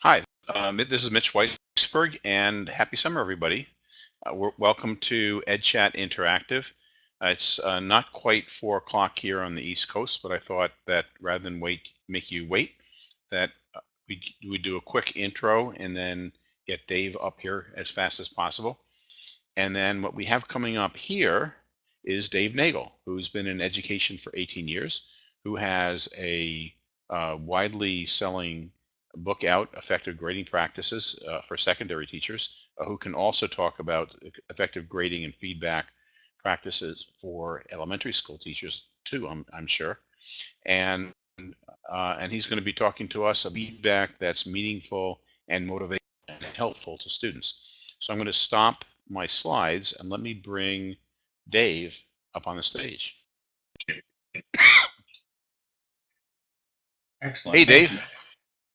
Hi, um, this is Mitch Weisberg, and happy summer, everybody. Uh, welcome to EdChat Interactive. Uh, it's uh, not quite four o'clock here on the East Coast, but I thought that rather than wait, make you wait, that uh, we we do a quick intro and then get Dave up here as fast as possible. And then what we have coming up here is Dave Nagel, who's been in education for 18 years, who has a uh, widely selling book out effective grading practices uh, for secondary teachers uh, who can also talk about effective grading and feedback practices for elementary school teachers too I'm, I'm sure and uh, and he's going to be talking to us about feedback that's meaningful and motivating and helpful to students so I'm going to stop my slides and let me bring Dave up on the stage Excellent. Hey, Dave.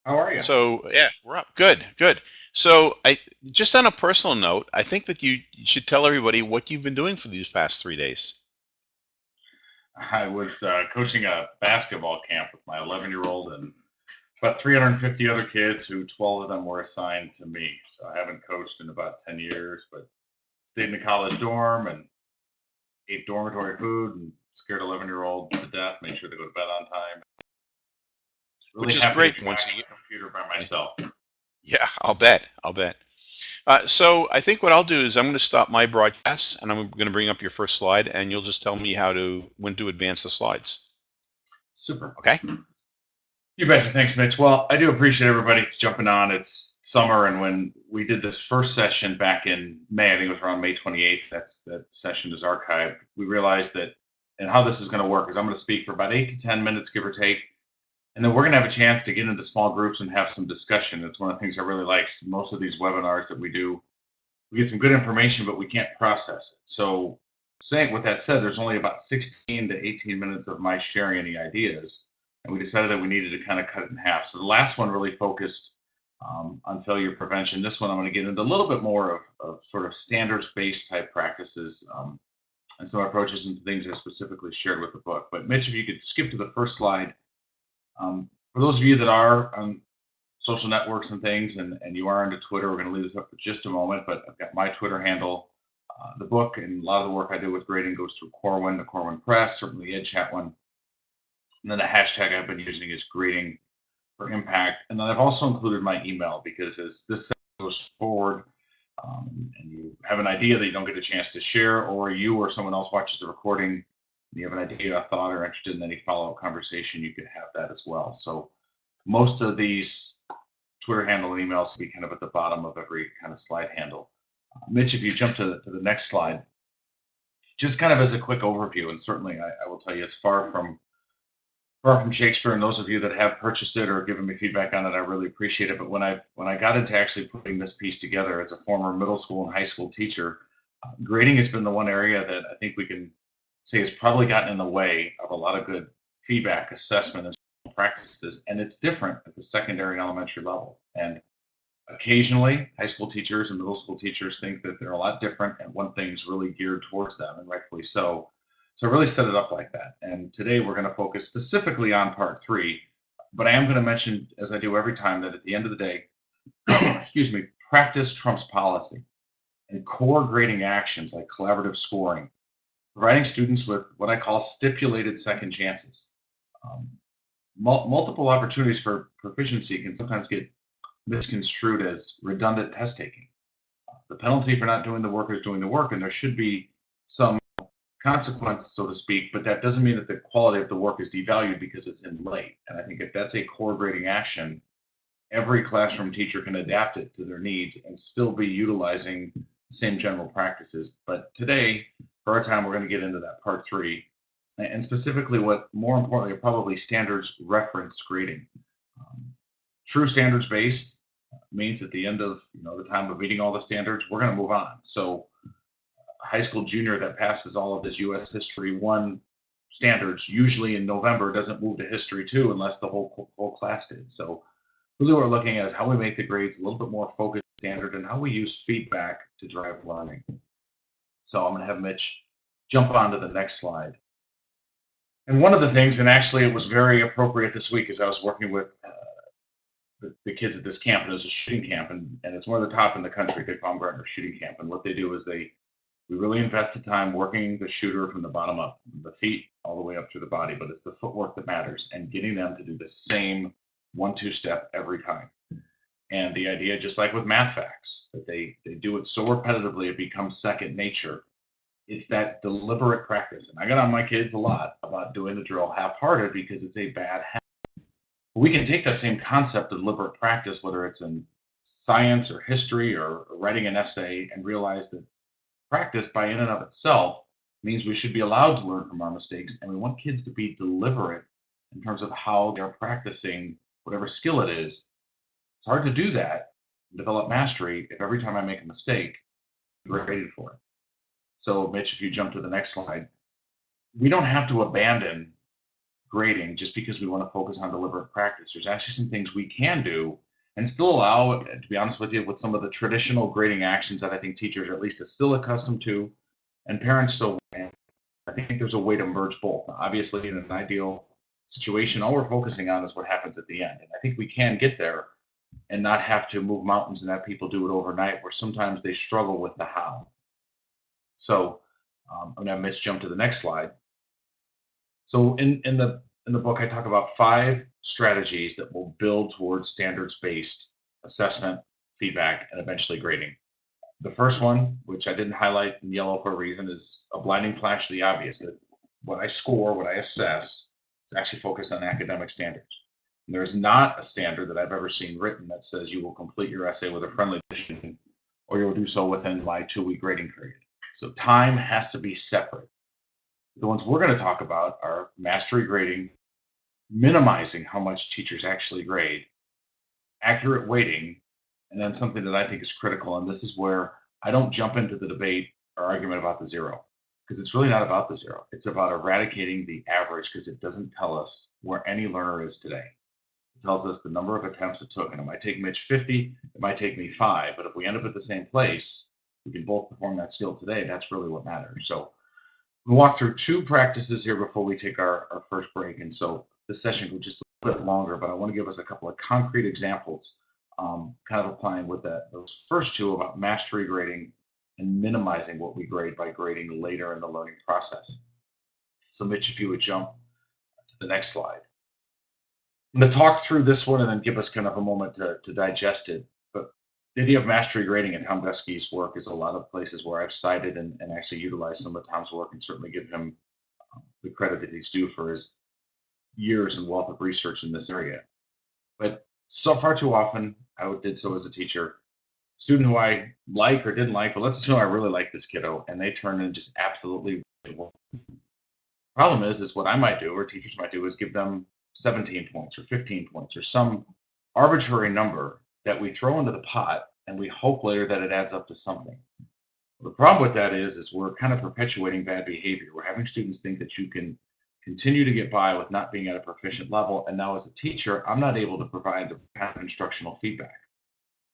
How are you? So yeah, we're up. Good, good. So I just on a personal note, I think that you should tell everybody what you've been doing for these past three days. I was uh, coaching a basketball camp with my 11 year old and about 350 other kids who 12 of them were assigned to me. So I haven't coached in about 10 years, but stayed in the college dorm and ate dormitory food and scared 11 year olds to death, made sure they go to bed on time. Really Which is great once a the computer by myself. Yeah, I'll bet. I'll bet. Uh, so I think what I'll do is I'm going to stop my broadcast and I'm going to bring up your first slide and you'll just tell me how to when to advance the slides. Super. Okay. You betcha. Thanks, Mitch. Well, I do appreciate everybody jumping on. It's summer, and when we did this first session back in May, I think it was around May 28th. That's that session is archived. We realized that, and how this is going to work is I'm going to speak for about eight to 10 minutes, give or take, and then we're going to have a chance to get into small groups and have some discussion. It's one of the things I really like. Most of these webinars that we do, we get some good information, but we can't process it. So, saying with that said, there's only about 16 to 18 minutes of my sharing any ideas and we decided that we needed to kind of cut it in half. So the last one really focused um, on failure prevention. This one I'm going to get into a little bit more of, of sort of standards-based type practices um, and some approaches and things I specifically shared with the book. But Mitch, if you could skip to the first slide. Um, for those of you that are on social networks and things, and, and you are into Twitter, we're going to leave this up for just a moment, but I've got my Twitter handle. Uh, the book and a lot of the work I do with grading goes through Corwin, the Corwin Press, certainly the EdChat one. And then the hashtag I've been using is grading for impact. And then I've also included my email because as this goes forward um, and you have an idea that you don't get a chance to share, or you or someone else watches the recording, you have an idea, a thought, or interested in any follow-up conversation, you could have that as well. So most of these Twitter handle and emails will be kind of at the bottom of every kind of slide handle. Uh, Mitch, if you jump to the, to the next slide, just kind of as a quick overview, and certainly I, I will tell you it's far from far from Shakespeare, and those of you that have purchased it or given me feedback on it, I really appreciate it. But when I when I got into actually putting this piece together as a former middle school and high school teacher, uh, grading has been the one area that I think we can say has probably gotten in the way of a lot of good feedback, assessment, and practices. And it's different at the secondary and elementary level. And occasionally, high school teachers and middle school teachers think that they're a lot different, and one thing's really geared towards them, and rightfully so. So really set it up like that. And today we're going to focus specifically on part three, but I am going to mention, as I do every time, that at the end of the day, excuse me, practice trumps policy and core grading actions like collaborative scoring, providing students with what I call stipulated second chances. Um, mul multiple opportunities for proficiency can sometimes get misconstrued as redundant test taking. The penalty for not doing the work is doing the work, and there should be some consequence, so to speak, but that doesn't mean that the quality of the work is devalued because it's in late. And I think if that's a core grading action, every classroom teacher can adapt it to their needs and still be utilizing the same general practices. But today, for our time, we're going to get into that part three, and specifically what, more importantly, probably standards referenced grading. Um, true standards based means at the end of you know the time of meeting all the standards, we're going to move on. So high school junior that passes all of his U.S. History One standards, usually in November, doesn't move to History Two unless the whole whole class did. So really, what we're looking at is how we make the grades a little bit more focused, standard, and how we use feedback to drive learning. So I'm going to have Mitch jump on to the next slide. And one of the things, and actually it was very appropriate this week, as I was working with uh, the, the kids at this camp, and it was a shooting camp, and, and it's one of the top in the country, Dick Baumgartner shooting camp. And what they do is they we really invest the time working the shooter from the bottom up, the feet all the way up through the body, but it's the footwork that matters and getting them to do the same one two step every time. And the idea, just like with math facts, that they, they do it so repetitively it becomes second nature. It's that deliberate practice. And I got on my kids a lot about doing the drill half hearted because it's a bad habit. We can take that same concept of deliberate practice, whether it's in science or history or writing an essay, and realize that practice by in and of itself means we should be allowed to learn from our mistakes and we want kids to be deliberate in terms of how they're practicing whatever skill it is it's hard to do that develop mastery if every time i make a mistake you're graded for it so mitch if you jump to the next slide we don't have to abandon grading just because we want to focus on deliberate practice there's actually some things we can do and still allow, to be honest with you, with some of the traditional grading actions that I think teachers are at least still accustomed to, and parents still. want. I think there's a way to merge both. Obviously, in an ideal situation, all we're focusing on is what happens at the end, and I think we can get there and not have to move mountains and have people do it overnight, where sometimes they struggle with the how. So um, I'm going to Mitch jump to the next slide. So in in the in the book, I talk about five strategies that will build towards standards based assessment, feedback, and eventually grading. The first one, which I didn't highlight in yellow for a reason, is a blinding flash of the obvious that what I score, what I assess, is actually focused on academic standards. And there is not a standard that I've ever seen written that says you will complete your essay with a friendly addition or you will do so within my two week grading period. So time has to be separate. The ones we're going to talk about are mastery grading, minimizing how much teachers actually grade, accurate weighting, and then something that I think is critical. And this is where I don't jump into the debate or argument about the zero, because it's really not about the zero. It's about eradicating the average because it doesn't tell us where any learner is today. Tells us the number of attempts it took. And it might take Mitch 50, it might take me five, but if we end up at the same place, we can both perform that skill today. That's really what matters. So We'll walk through two practices here before we take our, our first break. And so this session will just a little bit longer, but I want to give us a couple of concrete examples, um, kind of applying with that those first two about mastery grading and minimizing what we grade by grading later in the learning process. So Mitch, if you would jump to the next slide. I'm going to talk through this one and then give us kind of a moment to, to digest it But the idea of mastery grading and Tom Guskey's work is a lot of places where I've cited and, and actually utilized some of Tom's work and certainly give him um, the credit that he's due for his years and wealth of research in this area. But so far too often, I did so as a teacher, student who I like or didn't like, but let's assume I really like this kiddo, and they turn in just absolutely. Problem is, is what I might do, or teachers might do, is give them 17 points or 15 points or some arbitrary number that we throw into the pot and we hope later that it adds up to something. The problem with that is, is we're kind of perpetuating bad behavior. We're having students think that you can continue to get by with not being at a proficient level. And now as a teacher, I'm not able to provide the kind of instructional feedback.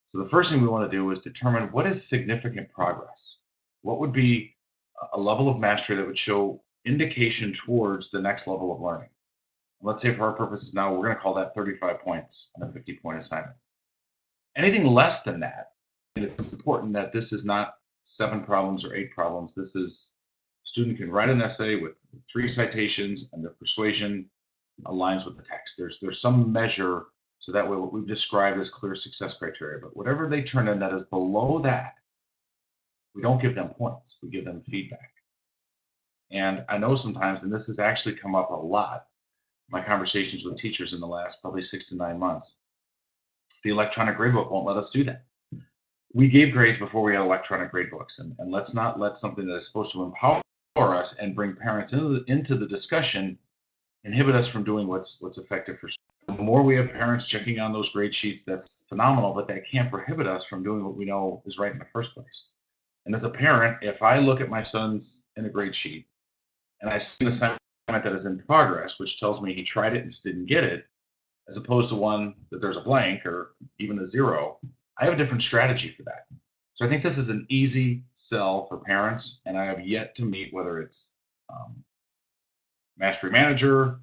So the first thing we want to do is determine what is significant progress. What would be a level of mastery that would show indication towards the next level of learning? Let's say for our purposes now, we're going to call that 35 points on a 50 point assignment. Anything less than that, and it's important that this is not seven problems or eight problems. This is student can write an essay with three citations and the persuasion aligns with the text. There's there's some measure so that way what we've described as clear success criteria. But whatever they turn in that is below that, we don't give them points. We give them feedback. And I know sometimes, and this has actually come up a lot, my conversations with teachers in the last probably six to nine months, the electronic gradebook won't let us do that. We gave grades before we had electronic gradebooks, and, and let's not let something that is supposed to empower us and bring parents into the, into the discussion inhibit us from doing what's what's effective for the more we have parents checking on those grade sheets that's phenomenal but that can't prohibit us from doing what we know is right in the first place. And as a parent if i look at my son's in a grade sheet and i see an assignment that is in progress which tells me he tried it and just didn't get it as opposed to one that there's a blank or even a zero, I have a different strategy for that. So I think this is an easy sell for parents, and I have yet to meet whether it's um, Mastery Manager,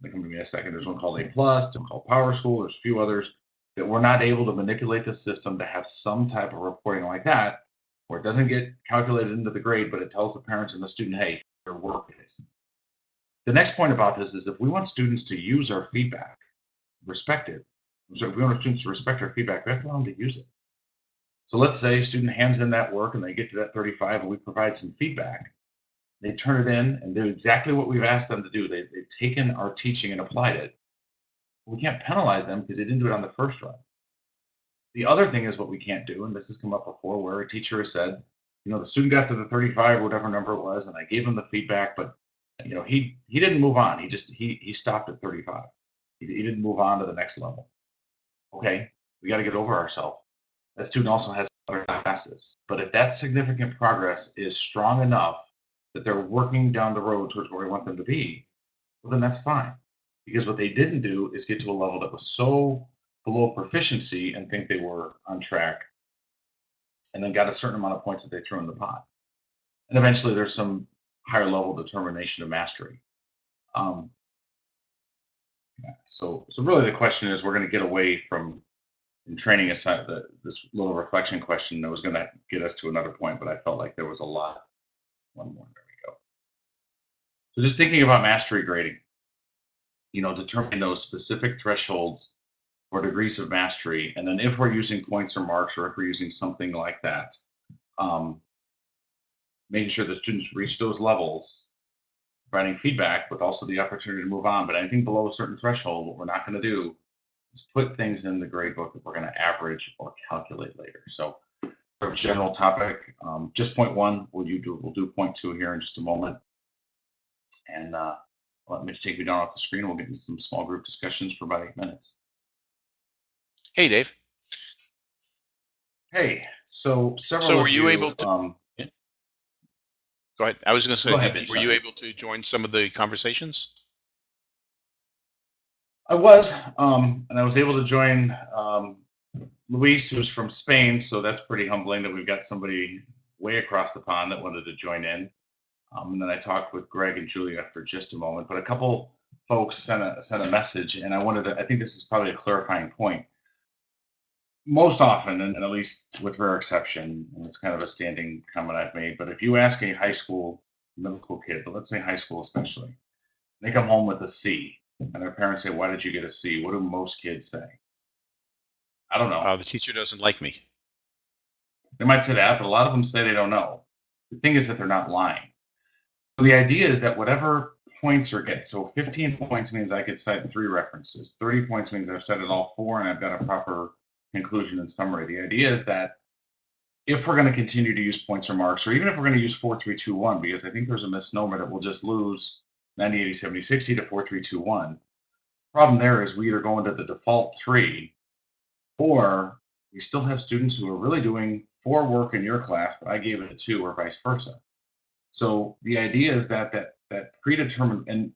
they come to me a second. There's one called A one called Power School, there's a few others. that we're not able to manipulate the system to have some type of reporting like that, where it doesn't get calculated into the grade, but it tells the parents and the student, hey, their work is. The next point about this is if we want students to use our feedback, respect it. So if we want our students to respect our feedback, we have to allow them to use it. So let's say a student hands in that work and they get to that 35 and we provide some feedback. They turn it in and do exactly what we've asked them to do. They, they've taken our teaching and applied it. We can't penalize them because they didn't do it on the first run. The other thing is what we can't do, and this has come up before, where a teacher has said, you know, the student got to the 35 or whatever number it was, and I gave them the feedback, but you know, he he didn't move on. He just he he stopped at 35. He, he didn't move on to the next level. Okay, we got to get over ourselves. That student also has other classes, but if that significant progress is strong enough that they're working down the road towards where we want them to be, well, then that's fine. Because what they didn't do is get to a level that was so below proficiency and think they were on track, and then got a certain amount of points that they threw in the pot. And eventually, there's some higher level determination of mastery. Um, yeah, so, so really, the question is, we're going to get away from in training aside the, this little reflection question that was going to get us to another point, but I felt like there was a lot. One more, there we go. So just thinking about mastery grading, you know, determining those specific thresholds or degrees of mastery, and then if we're using points or marks, or if we're using something like that, um, making sure the students reach those levels, providing feedback with also the opportunity to move on. But anything below a certain threshold, what we're not going to do is put things in the grade book that we're going to average or calculate later. So for a general topic, um, just point one, we'll, you do, we'll do point two here in just a moment. And uh, let me take you down off the screen. We'll get into some small group discussions for about eight minutes. Hey, Dave. Hey, so several. So were you able to- Um, Go ahead. I was going to say, ahead, were you able to join some of the conversations? I was, um, and I was able to join um, Luis, who's from Spain. So that's pretty humbling that we've got somebody way across the pond that wanted to join in. Um, and then I talked with Greg and Julia for just a moment, but a couple folks sent a sent a message, and I wanted to. I think this is probably a clarifying point. Most often, and, at least with rare exception, and it's kind of a standing comment I've made, but if you ask a high school, middle school kid, but let's say high school especially, they come home with a C, and their parents say, "Why did you get a C?" What do most kids say? I don't know. Uh, the teacher doesn't like me. They might say that, but a lot of them say they don't know. The thing is that they're not lying. So the idea is that whatever points are get, so 15 points means I could cite three references. 30 points means I've cited all four and I've got a proper conclusion and summary. The idea is that if we're going to continue to use points or marks, or even if we're going to use 4, 3, 2, 1, because I think there's a misnomer that we'll just lose 90, 80, 70, 60 to 4, 3, 2, 1. Problem there is we either go into the default three, or we still have students who are really doing four work in your class, but I gave it a two, or vice versa. So the idea is that that that predetermined, and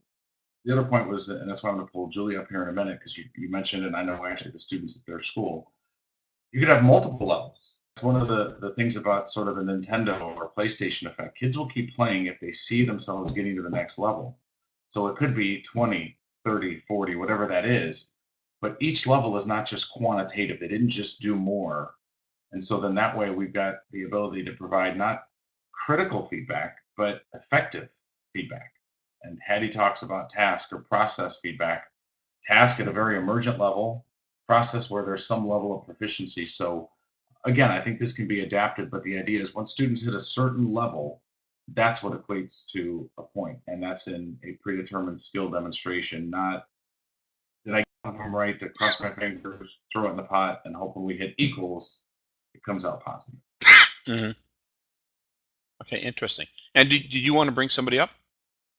the other point was, and that's why I'm going to pull Julie up here in a minute because you, you mentioned, and I know actually the students at their school, you could have multiple levels. It's one of the, the things about sort of a Nintendo or PlayStation effect. Kids will keep playing if they see themselves getting to the next level. So it could be 20, 30, 40, whatever that is. But each level is not just quantitative. They didn't just do more. And so then that way we've got the ability to provide not critical feedback, but effective feedback. And Hattie talks about task or process feedback. Task at a very emergent level, process where there's some level of proficiency. So again, I think this can be adapted, but the idea is once students hit a certain level, that's what equates to a point, and that's in a predetermined skill demonstration, not did I get them right to cross my fingers, throw it in the pot, and hope when we hit equals, it comes out positive. hmm Okay, interesting. And did, did you want to bring somebody up?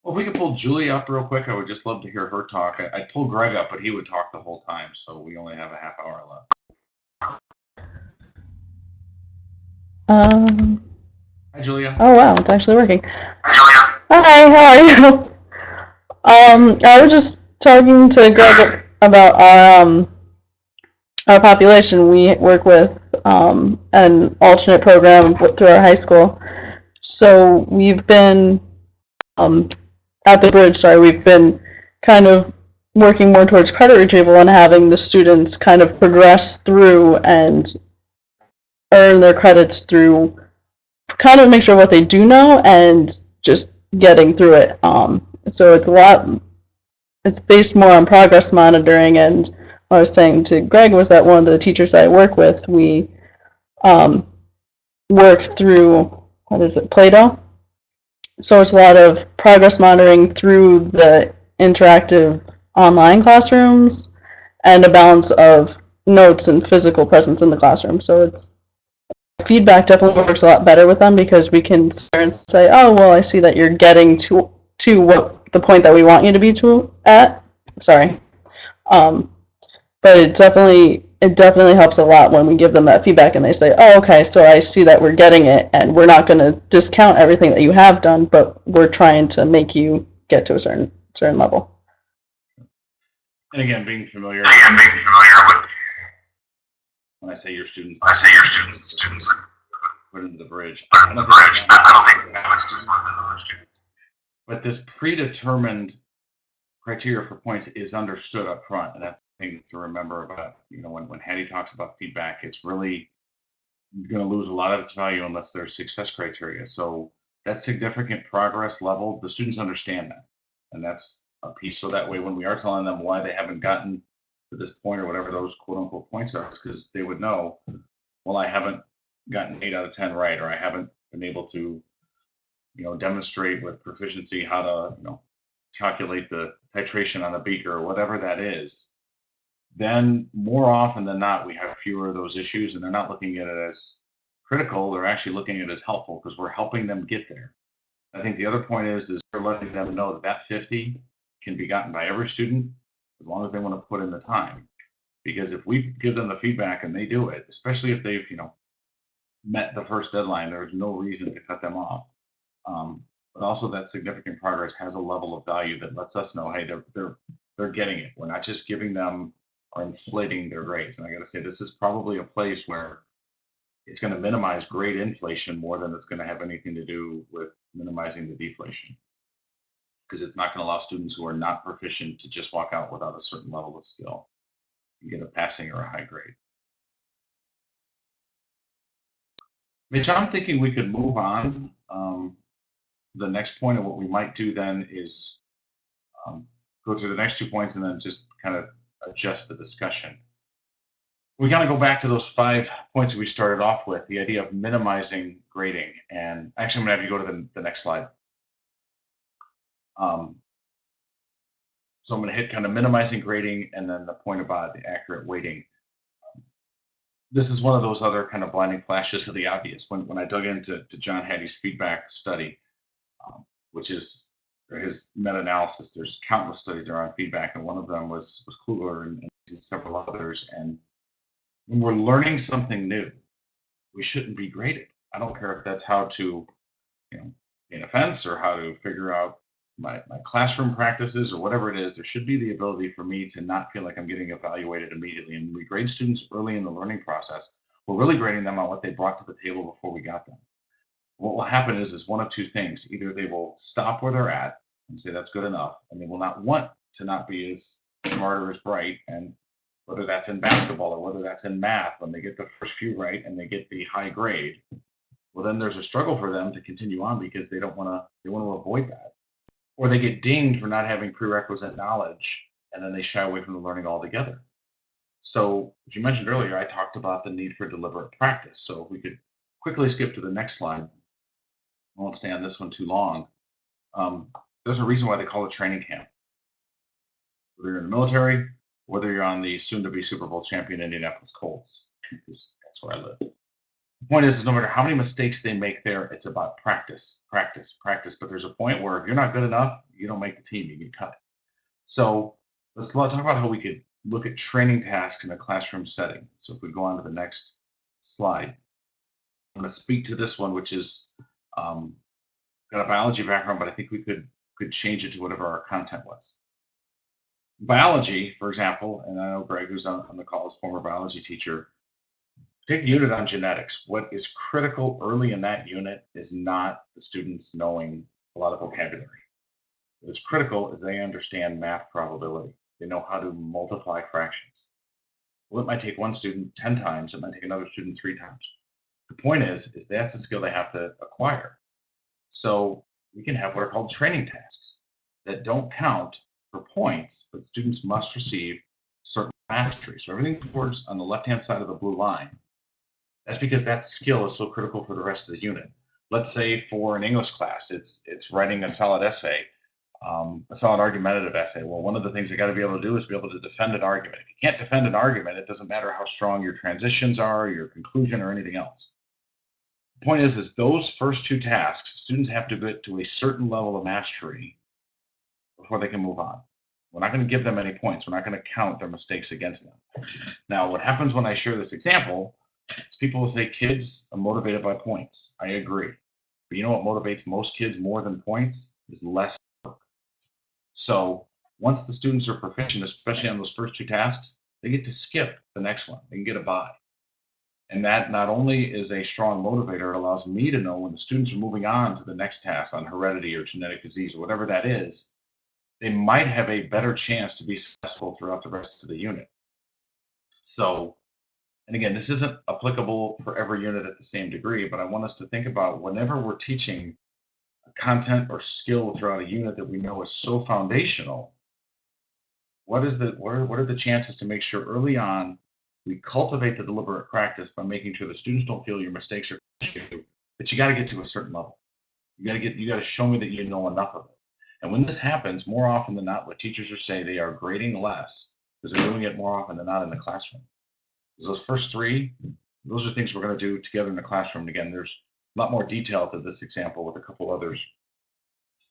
Well, if we could pull Julie up real quick, I would just love to hear her talk. I, I pulled Greg up, but he would talk the whole time, so we only have a half hour left. Um, Hi, Julia. oh wow, it's actually working. Julia. Hi, how are you? Um, I was just talking to Greg about our um our population. We work with um an alternate program through our high school. So we've been um at the bridge. Sorry, we've been kind of working more towards credit retrieval and having the students kind of progress through and earn their credits through kind of make sure what they do know and just getting through it. Um, so it's a lot. It's based more on progress monitoring, and what I was saying to Greg was that one of the teachers I work with, we um, work through what is it, Play-Doh. So it's a lot of progress monitoring through the interactive online classrooms and a balance of notes and physical presence in the classroom. So it's feedback definitely works a lot better with them because we can say, oh, well, I see that you're getting to to what the point that we want you to be to at. Sorry. Um, but it definitely it definitely helps a lot when we give them that feedback and they say, oh, okay, so I see that we're getting it and we're not going to discount everything that you have done, but we're trying to make you get to a certain certain level. And again, being familiar. Again, being familiar with, When I say your students. I say your students, students, Put into the bridge. put I in the bridge, I don't think have that was students. more than students. But this predetermined criteria for points is understood up front, and that's the thing to remember about, you know, when, when Hattie talks about feedback, it's really going to lose a lot of its value unless there's success criteria. So that significant progress level, the students understand that. And that's a piece. So that way, when we are telling them why they haven't gotten to this point or whatever those quote unquote points are, because they would know, well, I haven't gotten eight out of 10 right, or I haven't been able to, you know, demonstrate with proficiency how to, you know, calculate the titration on a beaker or whatever that is, then more often than not, we have fewer of those issues and they're not looking at it as critical. They're actually looking at it as helpful because we're helping them get there. I think the other point is, is we're letting them know that that 50 can be gotten by every student as long as they want to put in the time. Because if we give them the feedback and they do it, especially if they've, you know, met the first deadline, there's no reason to cut them off. Um, but also that significant progress has a level of value that lets us know, hey, they're they're they're getting it. We're not just giving them or inflating their grades. And I got to say, this is probably a place where it's going to minimize grade inflation more than it's going to have anything to do with minimizing the deflation. Because it's not going to allow students who are not proficient to just walk out without a certain level of skill and get a passing or a high grade. Mitch, I'm thinking we could move on. Um, the next point of what we might do then is um, go through the next two points and then just kind of adjust the discussion. We kind of go back to those five points that we started off with, the idea of minimizing grading. And actually, I'm going to have you go to the, the next slide. Um, so I'm going to hit kind of minimizing grading and then the point about the accurate weighting. This is one of those other kind of blinding flashes of the obvious. When, when I dug into to John Hattie's feedback study, um, which is his meta-analysis. There's countless studies around feedback, and one of them was was Kluger and, and several others. And when we're learning something new, we shouldn't be graded. I don't care if that's how to, you know, gain a fence or how to figure out my, my classroom practices or whatever it is. There should be the ability for me to not feel like I'm getting evaluated immediately. And we grade students early in the learning process. We're really grading them on what they brought to the table before we got them what will happen is is one of two things either they will stop where they're at and say that's good enough. And they will not want to not be as smart or as bright and whether that's in basketball or whether that's in math when they get the first few right and they get the high grade well then there's a struggle for them to continue on because they don't want to they want to avoid that. Or they get dinged for not having prerequisite knowledge and then they shy away from the learning altogether. So as you mentioned earlier i talked about the need for deliberate practice. So if we could quickly skip to the next slide. I won't stay on this one too long. Um, there's a reason why they call it training camp. Whether you're in the military, whether you're on the soon-to-be Super Bowl champion Indianapolis Colts, because that's where I live. The point is, is no matter how many mistakes they make there, it's about practice, practice, practice. But there's a point where if you're not good enough, you don't make the team, you get cut. So let's talk about how we could look at training tasks in a classroom setting. So if we go on to the next slide, I'm going to speak to this one, which is um, got a biology background, but I think we could could change it to whatever our content was. Biology, for example, and I know Greg, who's on, on the call, is former biology teacher. Take a unit on genetics. What is critical early in that unit is not the students knowing a lot of vocabulary. What is critical is they understand math probability. They know how to multiply fractions. Well, it might take one student 10 times, it might take another student three times. The point is, is that's a skill they have to acquire. So we can have what are called training tasks that don't count for points, but students must receive certain mastery. So everything towards on the left-hand side of the blue line, that's because that skill is so critical for the rest of the unit. Let's say for an English class, it's it's writing a solid essay, um, a solid argumentative essay. Well, one of the things you got to be able to do is be able to defend an argument. If you can't defend an argument, it doesn't matter how strong your transitions are, your conclusion, or anything else. Point is, is those first two tasks, students have to get to a certain level of mastery before they can move on. We're not going to give them any points. We're not going to count their mistakes against them. Now, what happens when I share this example is people will say kids are motivated by points. I agree. But you know what motivates most kids more than points is less work. So once the students are proficient, especially on those first two tasks, they get to skip the next one. They can get a buy. And that not only is a strong motivator, it allows me to know when the students are moving on to the next task on heredity or genetic disease or whatever that is, they might have a better chance to be successful throughout the rest of the unit. So, and again, this isn't applicable for every unit at the same degree, but I want us to think about whenever we're teaching content or skill throughout a unit that we know is so foundational, what is the what are, what are the chances to make sure early on we cultivate the deliberate practice by making sure the students don't feel your mistakes are but you got to get to a certain level. You got to get you got to show me that you know enough of it. And when this happens, more often than not, what teachers are saying they are grading less because they're doing it more often than not in the classroom. Because those first three, those are things we're going to do together in the classroom. And again, there's a lot more detail to this example with a couple others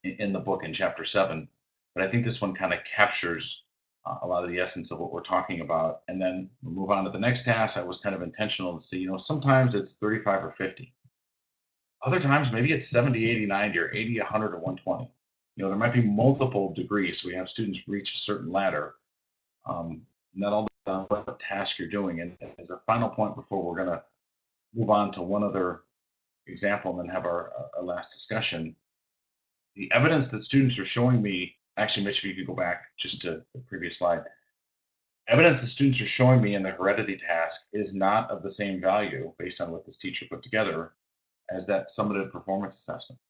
in, the book in chapter seven. But I think this one kind of captures a lot of the essence of what we're talking about. And then move on to the next task. I was kind of intentional to see, you know, sometimes it's 35 or 50. Other times, maybe it's 70, 80, 90, or 80, 100, or 120 you know, there might be multiple degrees. We have students reach a certain ladder. Um, not all on what task you're doing. And as a final point before we're going to move on to one other example and then have our, our last discussion, the evidence that students are showing me, actually, Mitch, if you could go back just to the previous slide, evidence that students are showing me in the heredity task is not of the same value based on what this teacher put together as that summative performance assessment.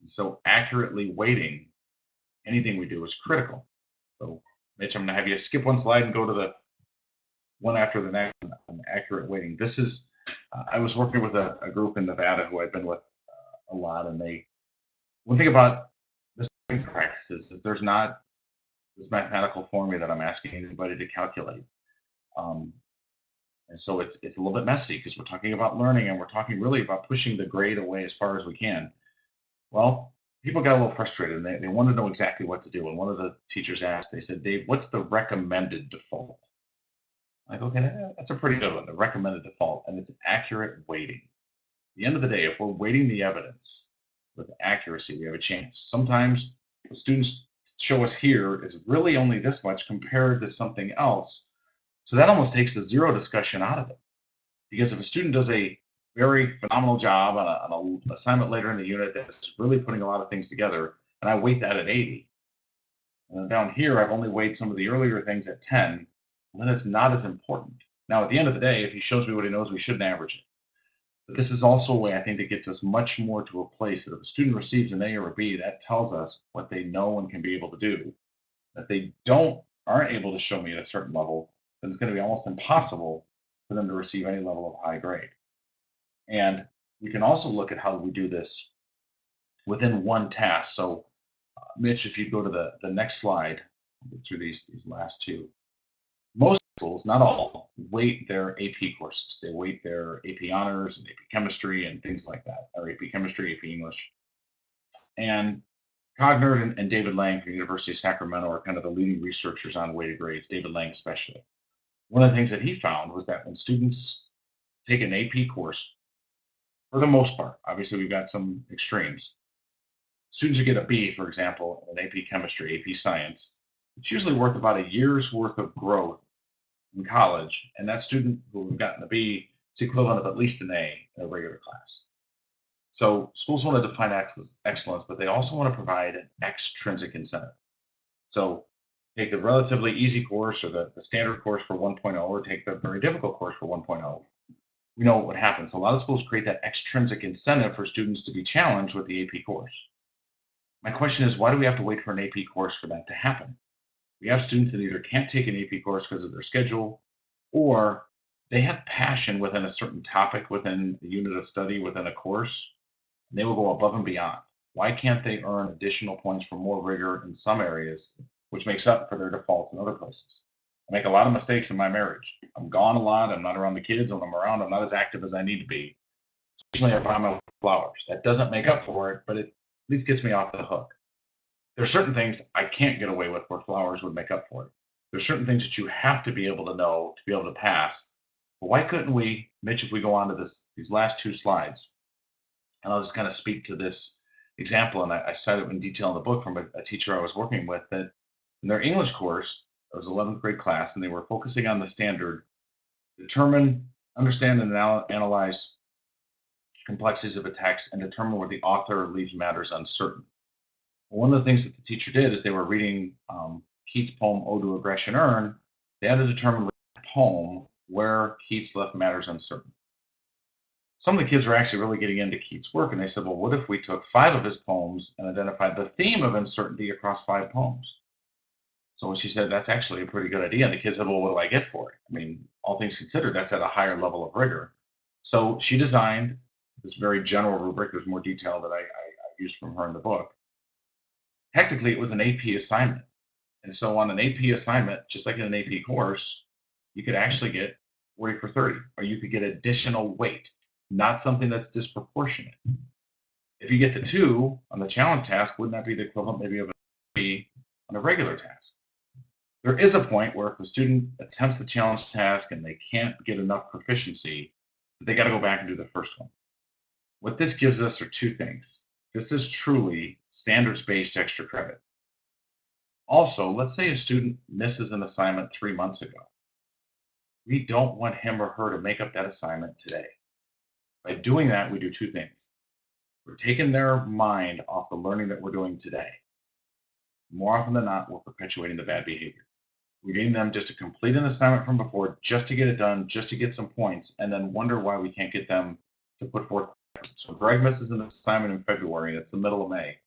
And so accurately weighting anything we do is critical. So Mitch, I'm gonna have you skip one slide and go to the one after the next accurate weighting. This is, uh, I was working with a, a, group in Nevada who I've been with uh, a lot and they, one thing about practices is there's not this mathematical formula that I'm asking anybody to calculate. Um, and so it's it's a little bit messy because we're talking about learning and we're talking really about pushing the grade away as far as we can. Well, people got a little frustrated and they, they wanted to know exactly what to do. And one of the teachers asked, they said, Dave, what's the recommended default? I'm like, okay, that's a pretty good one, the recommended default, and it's accurate weighting. At the end of the day, if we're weighting the evidence with accuracy, we have a chance. Sometimes what students show us here is really only this much compared to something else. So that almost takes the zero discussion out of it. Because if a student does a very phenomenal job on, an assignment later in the unit that's really putting a lot of things together, and I weight that at 80. And down here, I've only weighed some of the earlier things at 10, then it's not as important. Now, at the end of the day, if he shows me what he knows, we shouldn't average it. This is also a way I think that gets us much more to a place that if a student receives an A or a B, that tells us what they know and can be able to do. If they don't aren't able to show me at a certain level, then it's going to be almost impossible for them to receive any level of high grade. And we can also look at how we do this within one task. So, uh, Mitch, if you go to the, the next slide, through these, these last two, most schools, not all, weight their AP courses. They weight their AP honors and AP chemistry and things like that, or AP chemistry, AP English. And Cogner and, and David Lang from the University of Sacramento are kind of the leading researchers on weighted grades, David Lang especially. One of the things that he found was that when students take an AP course, for the most part. Obviously, we've got some extremes. Students who get a B, for example, in AP chemistry, AP science, it's usually worth about a year's worth of growth in college. And that student who have gotten a B is equivalent of at least an A in a regular class. So schools want to define excellence, but they also want to provide an extrinsic incentive. So take the relatively easy course or the, the standard course for 1.0 or take the very difficult course for 1.0. We know what would happen. So a lot of schools create that extrinsic incentive for students to be challenged with the AP course. My question is, why do we have to wait for an AP course for that to happen? We have students that either can't take an AP course because of their schedule, or they have passion within a certain topic, within a unit of study, within a course, and they will go above and beyond. Why can't they earn additional points for more rigor in some areas, which makes up for their defaults in other places? I make a lot of mistakes in my marriage. I'm gone a lot. I'm not around the kids. When I'm around, I'm not as active as I need to be. Occasionally I buy my flowers. That doesn't make up for it, but it at least gets me off the hook. There's certain things I can't get away with where flowers would make up for it. There's certain things that you have to be able to know to be able to pass. But why couldn't we, Mitch, if we go on to this these last two slides, and I'll just kind of speak to this example, and I, I cite it in detail in the book from a, a teacher I was working with that in their English course, it was 11th grade class, and they were focusing on the standard, determine, understand, and anal- analyze complexities of a text, and determine where the author leaves matters uncertain. One of the things that the teacher did is they were reading um, Keats' poem "Ode to a Grecian Urn." They had to determine the poem where Keats left matters uncertain. Some of the kids were actually really getting into Keats' work, and they said, "Well, what if we took five of his poems and identified the theme of uncertainty across five poems?" So she said, that's actually a pretty good idea. And the kids said, well, what do I get for it? I mean, all things considered, that's at a higher level of rigor. So she designed this very general rubric. There's more detail that I, I, I used from her in the book. Technically, it was an AP assignment. And so on an AP assignment, just like in an AP course, you could actually get 40 for 30, or you could get additional weight, not something that's disproportionate. If you get the two on the challenge task, wouldn't that be the equivalent maybe of a three on a regular task? There is a point where if a student attempts the challenge task and they can't get enough proficiency, they got to go back and do the first one. What this gives us are two things. This is truly standards-based extra credit. Also, let's say a student misses an assignment three months ago. We don't want him or her to make up that assignment today. By doing that, we do two things. We're taking their mind off the learning that we're doing today. More often than not, we're perpetuating the bad behavior. We're getting them just to complete an assignment from before, just to get it done, just to get some points, and then wonder why we can't get them to put forth. So Greg misses an assignment in February, and it's the middle of May.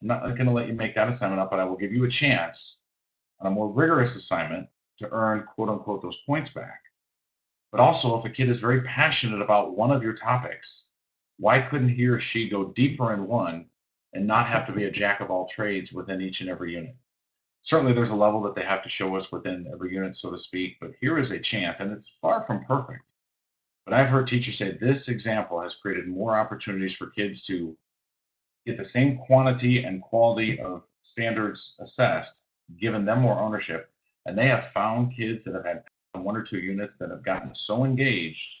I'm not going to let you make that assignment up, but I will give you a chance on a more rigorous assignment to earn quote unquote those points back. But also, if a kid is very passionate about one of your topics, why couldn't he or she go deeper in one and not have to be a jack of all trades within each and every unit? Certainly, there's a level that they have to show us within every unit, so to speak, but here is a chance, and it's far from perfect. But I've heard teachers say this example has created more opportunities for kids to get the same quantity and quality of standards assessed, given them more ownership. And they have found kids that have had one or two units that have gotten so engaged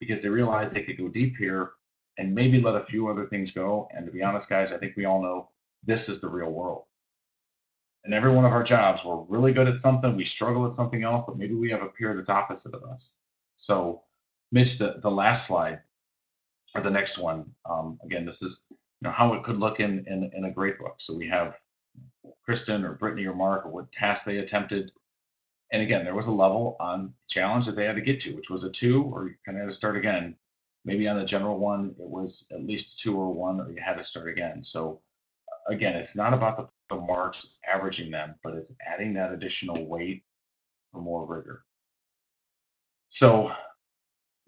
because they realized they could go deep here and maybe let a few other things go. And to be honest, guys, I think we all know this is the real world. In every one of our jobs, we're really good at something, we struggle at something else, but maybe we have a peer that's opposite of us. So, Mitch, the, the last slide or the next one, um, again, this is you know how it could look in, in in a grade book. So we have Kristen or Brittany or Mark or what task they attempted. And again, there was a level on challenge that they had to get to, which was a two, or you kind of had to start again. Maybe on the general one, it was at least two or one, or you had to start again. So again, it's not about the, the marks averaging them, but it's adding that additional weight for more rigor. So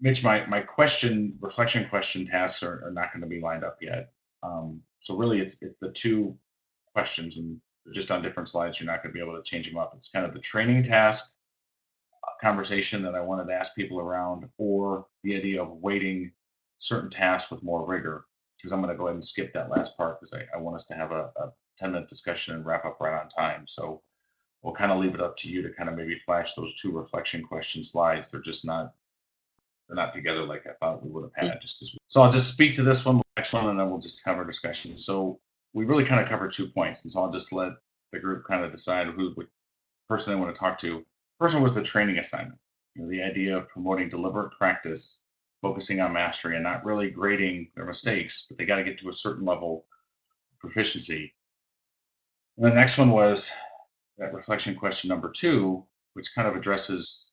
Mitch, my, my question, reflection question tasks are, are not going to be lined up yet. Um, so really it's, it's the two questions and just on different slides. You're not going to be able to change them up. It's kind of the training task uh, conversation that I wanted to ask people around or the idea of weighting certain tasks with more rigor because I'm going to go ahead and skip that last part because I, I want us to have a, a 10 minute discussion and wrap up right on time. So we'll kind of leave it up to you to kind of maybe flash those two reflection question slides. They're just not they're not together like I thought we would have had just because. So I'll just speak to this one, next one, and then we'll just have our discussion. So we really kind of covered two points, and so I'll just let the group kind of decide who the person they want to talk to. First one was the training assignment. You know, the idea of promoting deliberate practice, focusing on mastery, and not really grading their mistakes, but they got to get to a certain level of proficiency. And the next one was that reflection question number two, which kind of addresses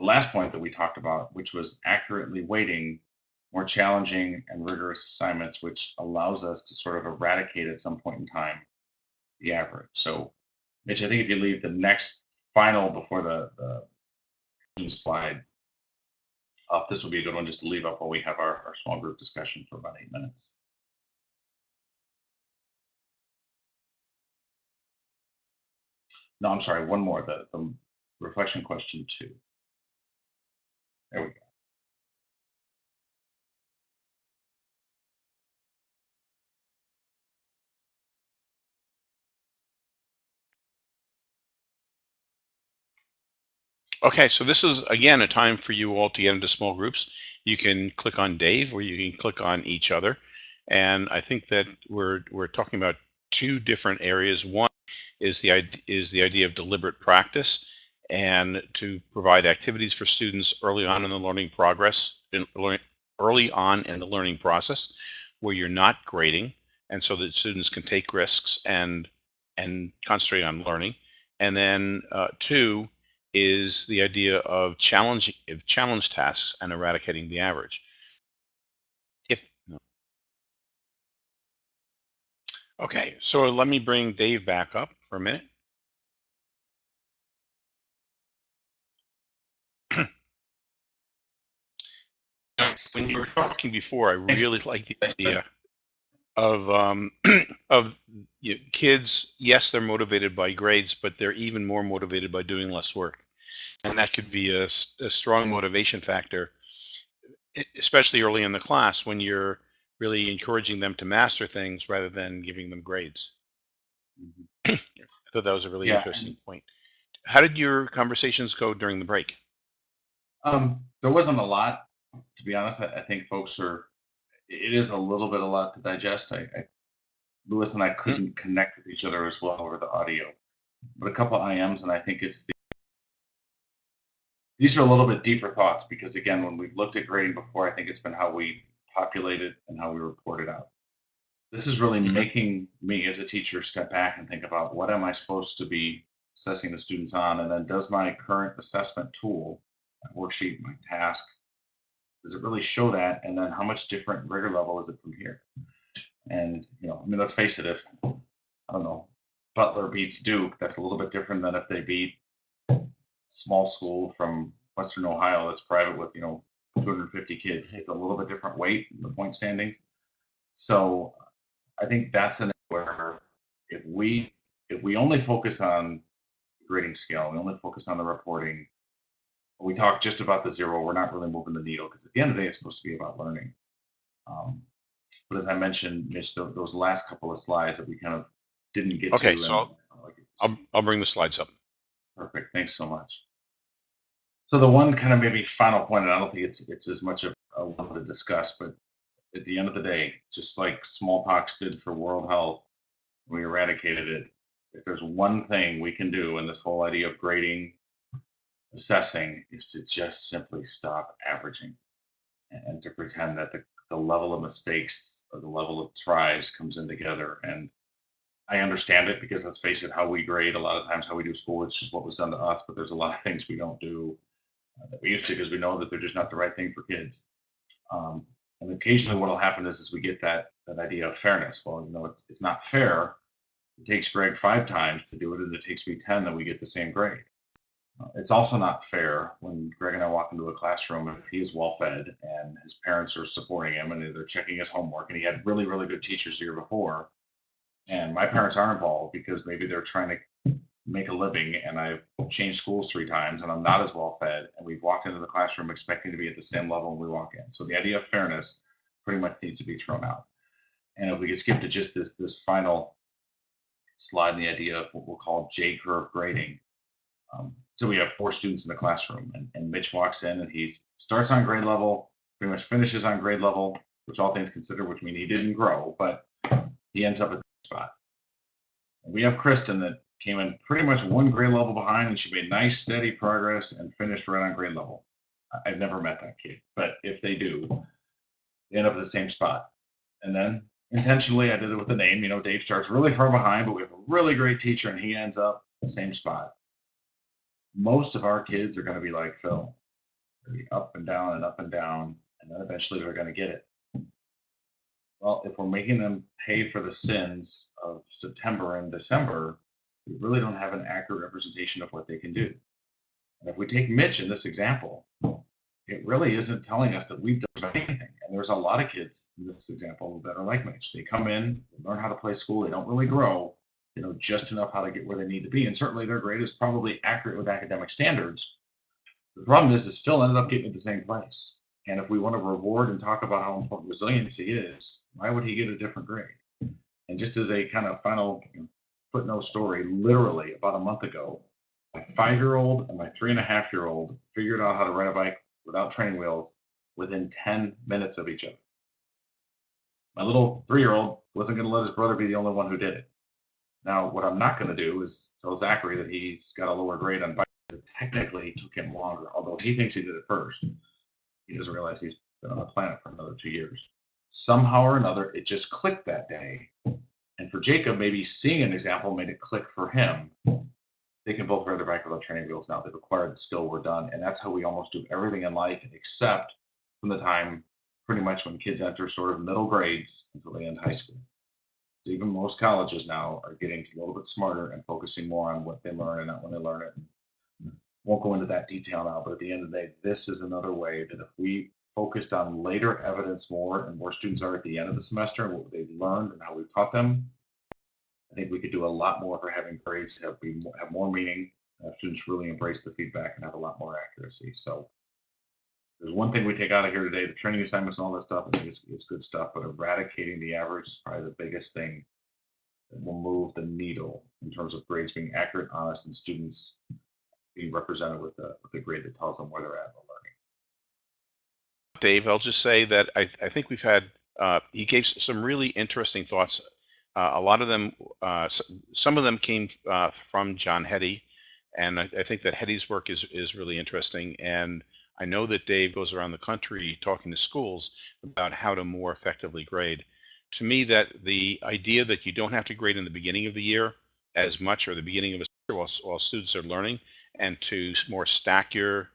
the last point that we talked about, which was accurately weighting more challenging and rigorous assignments, which allows us to sort of eradicate at some point in time the average. So, Mitch, I think if you leave the next final before the, the slide up, this would be a good one just to leave up while we have our, our small group discussion for about eight minutes. No, I'm sorry, one more, the, the reflection question two. There we go. Okay, so this is again a time for you all to get into small groups. You can click on Dave or you can click on each other. And I think that we're we're talking about two different areas. One is the is the idea of deliberate practice and to provide activities for students early on in the learning progress in early on in the learning process where you're not grading and so that students can take risks and and concentrate on learning. And then uh, two is the idea of challenging of challenge tasks and eradicating the average. If no. okay, so let me bring Dave back up for a minute. When you were talking before, I really like the idea of um, of you know, kids. Yes, they're motivated by grades, but they're even more motivated by doing less work, and that could be a strong motivation factor, especially early in the class when you're really encouraging them to master things rather than giving them grades. I thought that was a really Yeah, interesting point. How did your conversations go during the break? Um, there wasn't a lot, to be honest. I, I think folks are. It is a little bit a lot to digest. I, I Lewis and I couldn't connect with each other as well over the audio, but a couple IMs, and I think it's the. These are a little bit deeper thoughts because again, when we've looked at grading before, I think it's been how we populate it and how we report it out. This is really Mhm. making me as a teacher step back and think about what am I supposed to be assessing the students on, and then does my current assessment tool, my worksheet, my task, does it really show that? And then how much different rigor level is it from here? And you know, I mean, let's face it, if I don't know, Butler beats Duke, that's a little bit different than if they beat small school from Western Ohio that's private with you know 250 kids. It's a little bit different weight in the point standing. So I think that's an where if we if we only focus on grading scale, we only focus on the reporting, we talk just about the zero, we're not really moving the needle because at the end of the day, it's supposed to be about learning. Um, but as I mentioned, Mitch, tho- those last couple of slides that we kind of didn't get Okay, to. so and, uh, I'll I'll bring the slides up. Perfect. Thanks so much. So the one kind of maybe final point, and I don't think it's it's as much of a one to discuss, but at the end of the day, just like smallpox did for world health, we eradicated it. If there's one thing we can do in this whole idea of grading, assessing, is to just simply stop averaging and, and to pretend that the, the level of mistakes or the level of tries comes in together. And I understand it because let's face it, how we grade a lot of times, how we do school, it's just what was done to us. But there's a lot of things we don't do uh, that we used to because we know that they're just not the right thing for kids. Um, and occasionally, what will happen is, is we get that that idea of fairness. Well, you know, it's it's not fair. It takes Greg five times to do it, and it takes me ten that we get the same grade. Uh, It's also not fair when Greg and I walk into a classroom if he is well fed and his parents are supporting him and they're checking his homework and he had really, really good teachers the year before. And my parents are involved because maybe they're trying to make a living and I've changed schools three times and I'm not as well fed. And we've walked into the classroom expecting to be at the same level when we walk in. So the idea of fairness pretty much needs to be thrown out. And if we could skip to just this this final slide, the idea of what we'll call J curve grading. Um, so we have four students in the classroom, and, and Mitch walks in and he starts on grade level, pretty much finishes on grade level, which all things considered, which mean he didn't grow, but he ends up at the spot. And we have Kristen that came in pretty much one grade level behind, and she made nice, steady progress and finished right on grade level. I've never met that kid, but if they do, they end up at the same spot. And then intentionally, I did it with the name. You know, Dave starts really far behind, but we have a really great teacher, and he ends up the same spot. Most of our kids are going to be like Phil, be up and down and up and down, and then eventually they're going to get it. Well, if we're making them pay for the sins of September and December, we really don't have an accurate representation of what they can do. And if we take Mitch in this example, it really isn't telling us that we've done anything. And there's a lot of kids in this example that are like Mitch. They come in, learn how to play school, they don't really grow, they know just enough how to get where they need to be. And certainly their grade is probably accurate with academic standards. The problem is, is Phil ended up getting the same place. And if we want to reward and talk about how important resiliency is, why would he get a different grade? And just as a kind of final footnote story, literally about a month ago, my five year old and my three and a half year old figured out how to ride a bike without training wheels within 10 minutes of each other. My little three year old wasn't going to let his brother be the only one who did it. Now, what I'm not going to do is tell Zachary that he's got a lower grade on bike. It technically took him longer, although he thinks he did it first. He doesn't realize he's been on the planet for another two years. Somehow or another, it just clicked that day. And for Jacob, maybe seeing an example made it click for him. They can both ride their bike without training wheels now. They've acquired the skill, we're done. And that's how we almost do everything in life, except from the time pretty much when kids enter sort of middle grades until they end high school. So even most colleges now are getting a little bit smarter and focusing more on what they learn and not when they learn it. Mm-hmm. Won't go into that detail now, but at the end of the day, this is another way that if we focused on later evidence more and more students are at the end of the semester and what they've learned and how we've taught them, I think we could do a lot more for having grades have be have more meaning. Students really embrace the feedback and have a lot more accuracy. So there's one thing we take out of here today: the training assignments and all that stuff. Is, is good stuff, but eradicating the average is probably the biggest thing that will move the needle in terms of grades being accurate, honest, and students being represented with a, with grade that tells them where they're at in the learning. Dave, I'll just say that I, I think we've had, uh, he gave some really interesting thoughts. Uh, a lot of them, uh, some of them came uh, from John Hattie, and I, I think that Hattie's work is, is really interesting. And I know that Dave goes around the country talking to schools about how to more effectively grade. To me, that the idea that you don't have to grade in the beginning of the year as much or the beginning of a semester while, while students are learning, and to more stack your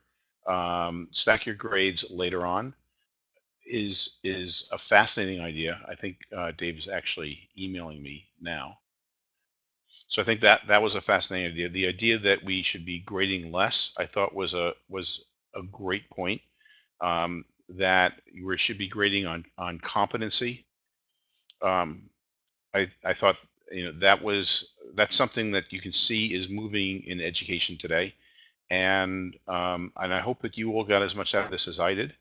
um, stack your grades later on is is a fascinating idea. I think uh, Dave is actually emailing me now. So I think that that was a fascinating idea. The idea that we should be grading less, I thought was a was a great point. Um, that we should be grading on on competency. Um, I I thought you know that was that's something that you can see is moving in education today, and um, and I hope that you all got as much out of this as I did.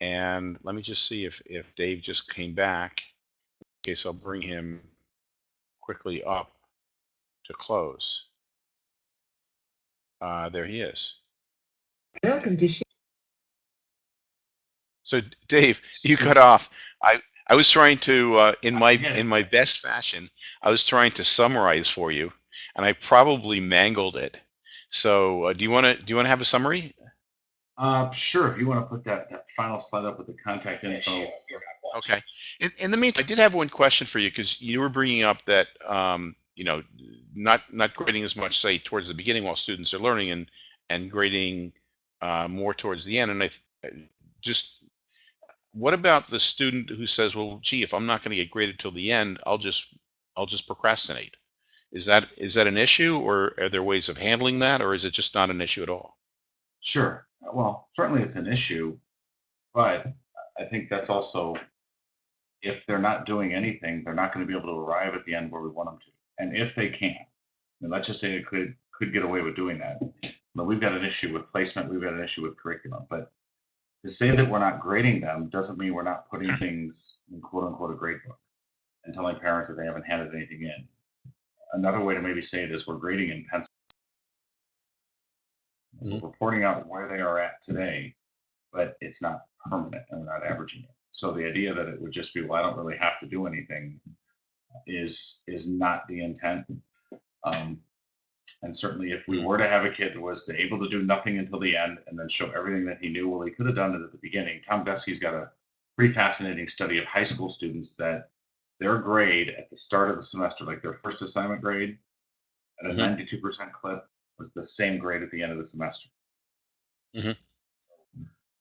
And let me just see if if Dave just came back. Okay, so I'll bring him quickly up to close. Uh, there he is. Welcome to Sh- So Dave, you cut off. I I was trying to uh, in my in my best fashion. I was trying to summarize for you, and I probably mangled it. So uh, do you want to do you want to have a summary? Uh, sure. If you want to put that, that final slide up with the contact info. Okay. In, in the meantime, I did have one question for you because you were bringing up that um, you know not not grading as much, say, towards the beginning while students are learning, and and grading uh, more towards the end. And I th- just what about the student who says, "Well, gee, if I'm not going to get graded till the end, I'll just I'll just procrastinate." Is that is that an issue, or are there ways of handling that, or is it just not an issue at all? Sure. Well, certainly it's an issue, but I think that's also if they're not doing anything, they're not going to be able to arrive at the end where we want them to. And if they can, let's just say they could could get away with doing that. But we've got an issue with placement, we've got an issue with curriculum. But to say that we're not grading them doesn't mean we're not putting things in quote unquote a grade book and telling parents that they haven't handed anything in. Another way to maybe say it is we're grading in pencil. We're reporting out where they are at today, but it's not permanent and we're not averaging it. So the idea that it would just be, well, I don't really have to do anything is is not the intent. Um, and certainly if we were to have a kid that was able to do nothing until the end and then show everything that he knew, well, he could have done it at the beginning. Tom Guskey's got a pretty fascinating study of high school students that their grade at the start of the semester, like their first assignment grade, at a Mhm. ninety-two percent clip, was the same grade at the end of the semester. Mhm.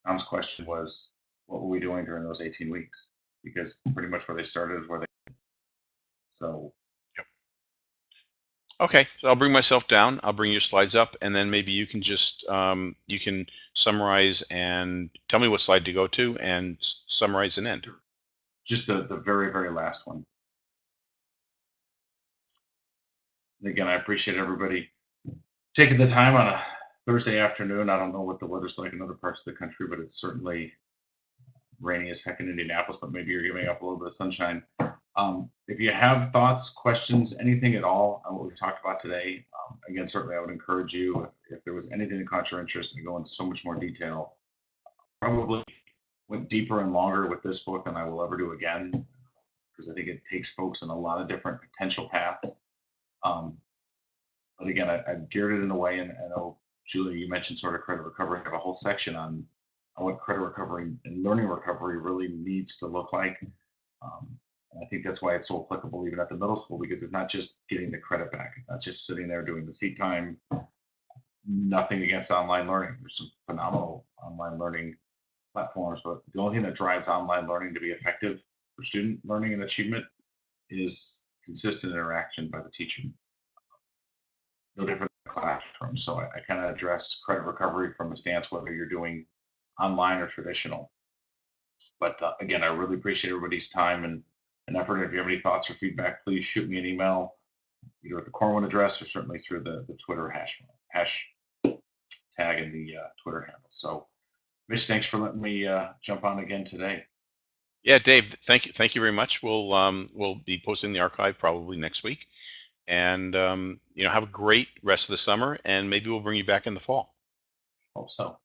Tom's question was, what were we doing during those eighteen weeks? Because pretty much where they started is where they. So Okay, so I'll bring myself down. I'll bring your slides up, and then maybe you can just um, you can summarize and tell me what slide to go to, and summarize and end. just the, the very, very last one. Again, I appreciate everybody taking the time on a Thursday afternoon. I don't know what the weather's like in other parts of the country, but it's certainly rainy as heck in Indianapolis, but maybe you're giving up a little bit of sunshine. Um, if you have thoughts, questions, anything at all on what we've talked about today, um, again, certainly I would encourage you, if, there was anything that caught your interest, to go into so much more detail. Probably went deeper and longer with this book than I will ever do again, because I think it takes folks in a lot of different potential paths. Um, but again, I, I've geared it in a way, and I know Julia, you mentioned sort of credit recovery. I have a whole section on, on what credit recovery and learning recovery really needs to look like. Um, and I think that's why it's so applicable even at the middle school because it's not just getting the credit back. It's not just sitting there doing the seat time. Nothing against online learning. There's some phenomenal online learning platforms, but the only thing that drives online learning to be effective for student learning and achievement is consistent interaction by the teacher. No different than classroom. So I, I kind of address credit recovery from a stance whether you're doing online or traditional. But uh, again, I really appreciate everybody's time and, and effort. If you have any thoughts or feedback, please shoot me an email, either at the Corwin address or certainly through the, the Twitter hash hash tag in the uh, Twitter handle. So, Mitch, thanks for letting me uh, jump on again today. Yeah, Dave, thank you, thank you very much. We'll um, we'll be posting the archive probably next week, and um, you know have a great rest of the summer, and maybe we'll bring you back in the fall. Hope so.